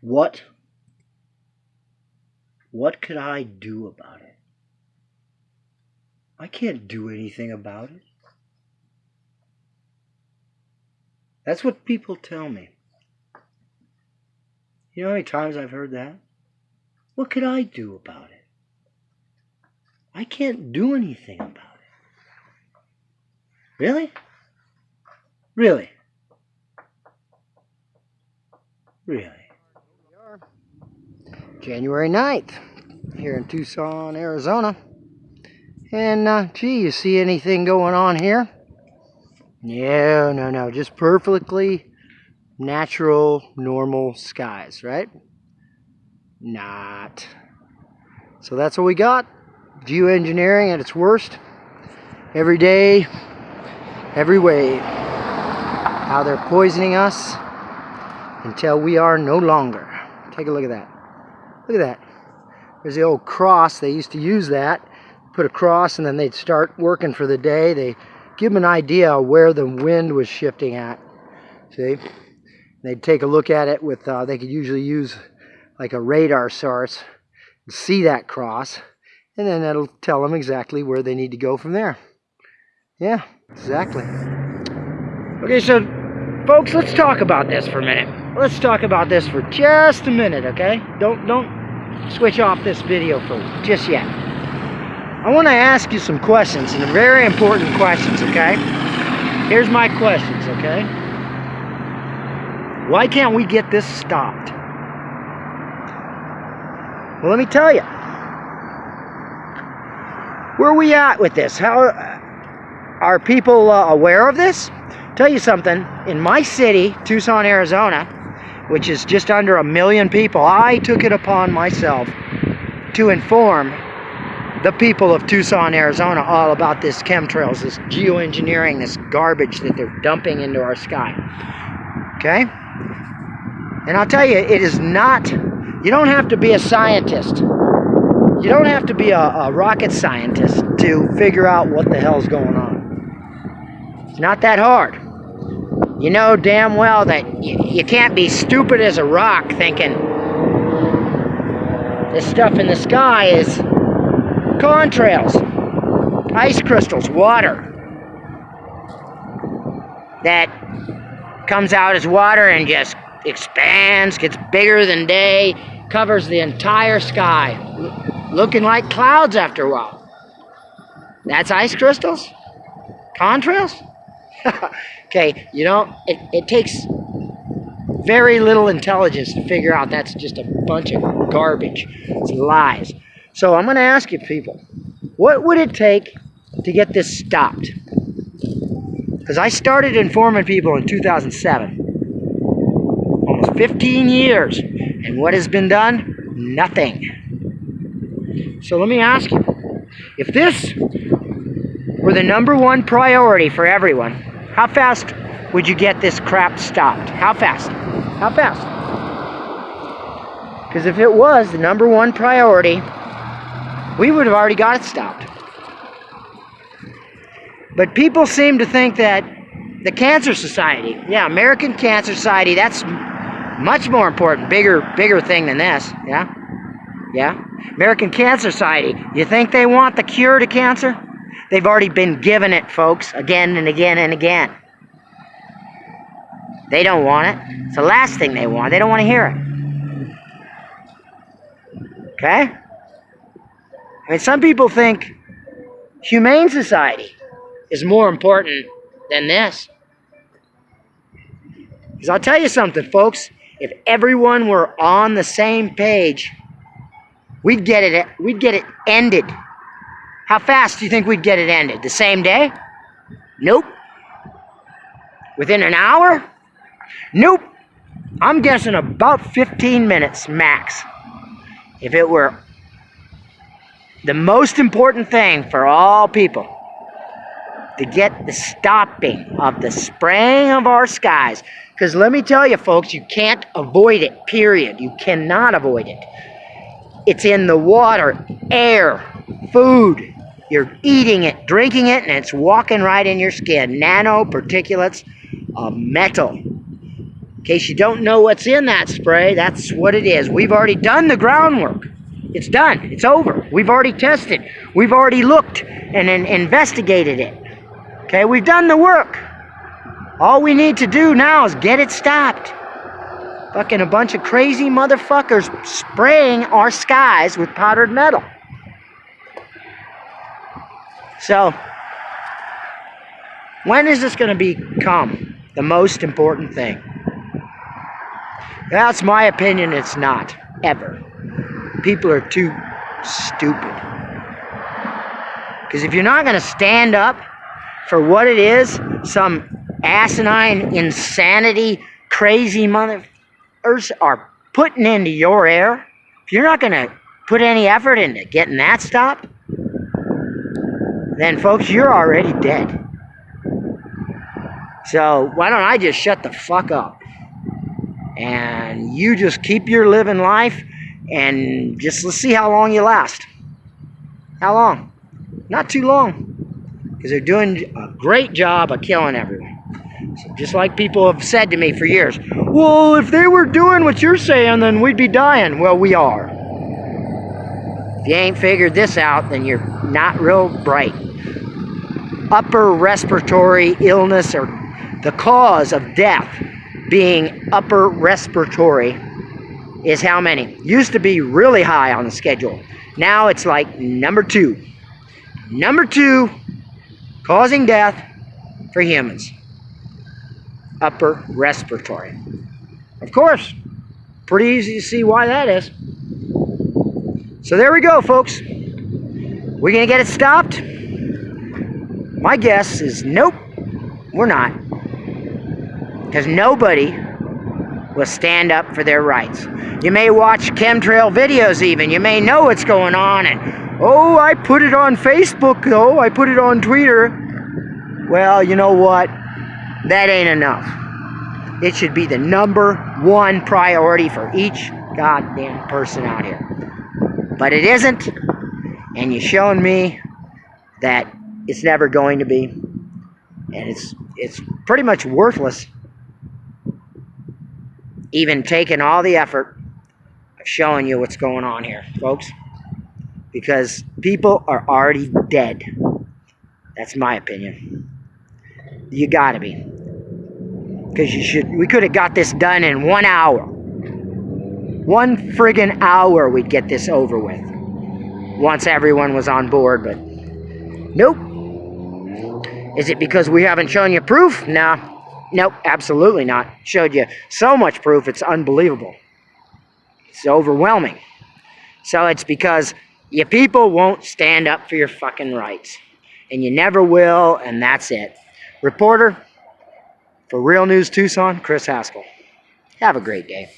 What what could I do about it? I can't do anything about it. That's what people tell me. You know how many times I've heard that? What could I do about it? I can't do anything about it. Really? Really? Really? January 9th here in Tucson, Arizona. And, uh, gee, you see anything going on here? No, no, no. Just perfectly natural, normal skies, right? Not. So that's what we got. Geoengineering at its worst. Every day, every wave. How they're poisoning us until we are no longer. Take a look at that. Look at that. There's the old cross. They used to use that. Put a cross and then they'd start working for the day. They give them an idea where the wind was shifting at. See? They'd take a look at it with, uh, they could usually use like a radar source, see that cross, and then that'll tell them exactly where they need to go from there. Yeah, exactly. Okay, so folks, let's talk about this for a minute. Let's talk about this for just a minute, okay? Don't don't switch off this video for just yet. I want to ask you some questions, and very important questions, okay? Here's my questions, okay? Why can't we get this stopped? Well, let me tell you. Where are we at with this? How are people uh, aware of this? Tell you something, in my city, Tucson, Arizona, which is just under a million people, I took it upon myself to inform the people of Tucson, Arizona all about this chemtrails, this geoengineering, this garbage that they're dumping into our sky. Okay? And I'll tell you, it is not, you don't have to be a scientist. You don't have to be a, a rocket scientist to figure out what the hell's going on. It's not that hard you know damn well that you, you can't be stupid as a rock thinking this stuff in the sky is contrails, ice crystals, water that comes out as water and just expands, gets bigger than day, covers the entire sky, looking like clouds after a while. That's ice crystals? Contrails? okay, you know, it, it takes very little intelligence to figure out that's just a bunch of garbage. It's lies. So I'm going to ask you people, what would it take to get this stopped? Because I started informing people in 2007. Almost 15 years. And what has been done? Nothing. So let me ask you, if this were the number one priority for everyone, how fast would you get this crap stopped? How fast? How fast? Because if it was the number one priority, we would have already got it stopped. But people seem to think that the Cancer Society, yeah, American Cancer Society, that's much more important, bigger, bigger thing than this, yeah? Yeah? American Cancer Society, you think they want the cure to cancer? They've already been given it, folks, again and again and again. They don't want it. It's the last thing they want. They don't want to hear it. Okay? I mean, some people think Humane Society is more important than this. Because I'll tell you something, folks. If everyone were on the same page, we'd get it, we'd get it ended. How fast do you think we'd get it ended? The same day? Nope. Within an hour? Nope. I'm guessing about 15 minutes max. If it were the most important thing for all people to get the stopping of the spraying of our skies. Because let me tell you, folks, you can't avoid it, period. You cannot avoid it. It's in the water, air, food, you're eating it, drinking it, and it's walking right in your skin. Nanoparticulates of metal. In case you don't know what's in that spray, that's what it is. We've already done the groundwork. It's done. It's over. We've already tested. We've already looked and, and investigated it. Okay, we've done the work. All we need to do now is get it stopped. Fucking a bunch of crazy motherfuckers spraying our skies with powdered metal. So, when is this going to become the most important thing? That's my opinion, it's not. Ever. People are too stupid. Because if you're not going to stand up for what it is, some asinine, insanity, crazy motherfuckers are putting into your air, if you're not going to put any effort into getting that stopped, then folks, you're already dead. So why don't I just shut the fuck up? And you just keep your living life and just let's see how long you last. How long? Not too long. Because they're doing a great job of killing everyone. So just like people have said to me for years, well, if they were doing what you're saying, then we'd be dying. Well, we are. If you ain't figured this out, then you're not real bright. Upper respiratory illness or the cause of death being upper respiratory is how many? Used to be really high on the schedule. Now it's like number two. Number two, causing death for humans. Upper respiratory. Of course, pretty easy to see why that is. So there we go, folks. We're going to get it stopped? My guess is nope, we're not. Because nobody will stand up for their rights. You may watch chemtrail videos even. You may know what's going on and, oh, I put it on Facebook though. I put it on Twitter. Well, you know what? That ain't enough. It should be the number one priority for each goddamn person out here. But it isn't. And you're showing me that it's never going to be. And it's it's pretty much worthless even taking all the effort of showing you what's going on here, folks. Because people are already dead. That's my opinion. You gotta be. Because you should we could have got this done in one hour. One friggin' hour we'd get this over with. Once everyone was on board, but nope. Is it because we haven't shown you proof? No. Nope, absolutely not. Showed you so much proof, it's unbelievable. It's overwhelming. So it's because you people won't stand up for your fucking rights. And you never will, and that's it. Reporter for Real News Tucson, Chris Haskell. Have a great day.